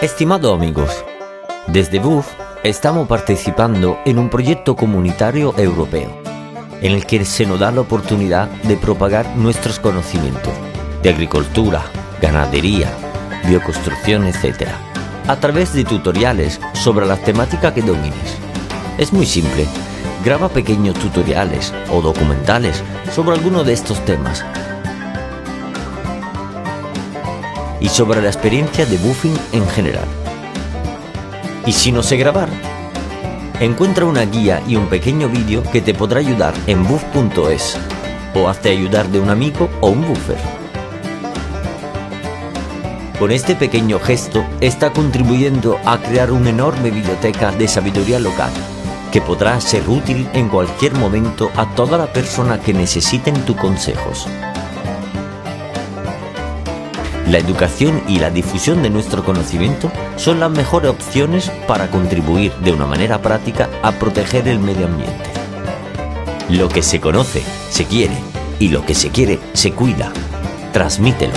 Estimados amigos, desde BUF estamos participando en un proyecto comunitario europeo, en el que se nos da la oportunidad de propagar nuestros conocimientos de agricultura, ganadería, bioconstrucción, etc., a través de tutoriales sobre las temáticas que domines. Es muy simple, graba pequeños tutoriales o documentales sobre alguno de estos temas y sobre la experiencia de buffing en general. Y si no sé grabar, encuentra una guía y un pequeño vídeo que te podrá ayudar en buff.es o hazte ayudar de un amigo o un buffer. Con este pequeño gesto está contribuyendo a crear una enorme biblioteca de sabiduría local que podrá ser útil en cualquier momento a toda la persona que necesiten tus consejos. La educación y la difusión de nuestro conocimiento son las mejores opciones para contribuir de una manera práctica a proteger el medio ambiente. Lo que se conoce, se quiere, y lo que se quiere, se cuida. Transmítelo.